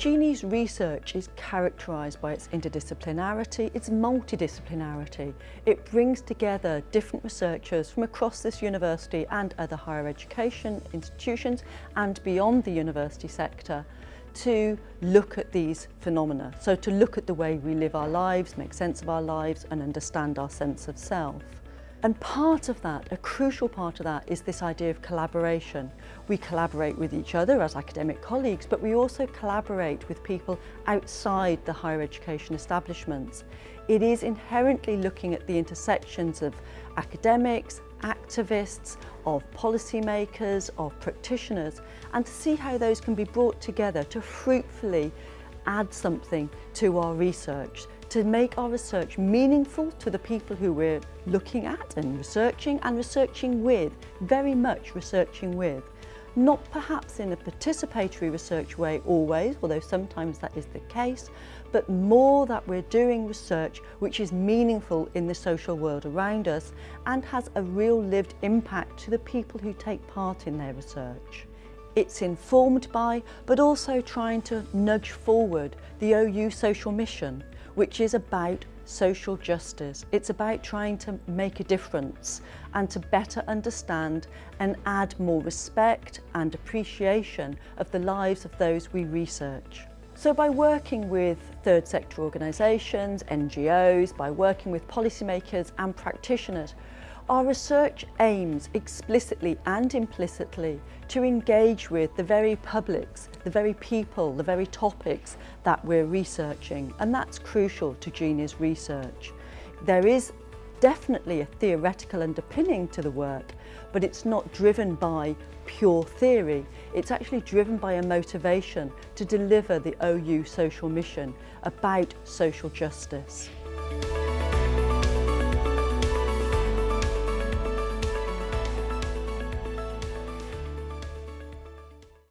Jeannie's research is characterised by its interdisciplinarity, its multidisciplinarity. It brings together different researchers from across this university and other higher education institutions and beyond the university sector to look at these phenomena. So to look at the way we live our lives, make sense of our lives and understand our sense of self. And part of that, a crucial part of that, is this idea of collaboration. We collaborate with each other as academic colleagues, but we also collaborate with people outside the higher education establishments. It is inherently looking at the intersections of academics, activists, of policymakers, of practitioners, and to see how those can be brought together to fruitfully add something to our research, to make our research meaningful to the people who we're looking at and researching and researching with, very much researching with. Not perhaps in a participatory research way always, although sometimes that is the case, but more that we're doing research which is meaningful in the social world around us and has a real lived impact to the people who take part in their research. It's informed by, but also trying to nudge forward the OU social mission, which is about social justice. It's about trying to make a difference and to better understand and add more respect and appreciation of the lives of those we research. So by working with third sector organisations, NGOs, by working with policymakers and practitioners, our research aims explicitly and implicitly to engage with the very publics, the very people, the very topics that we're researching and that's crucial to Jeannie's research. There is definitely a theoretical underpinning to the work but it's not driven by pure theory. It's actually driven by a motivation to deliver the OU social mission about social justice.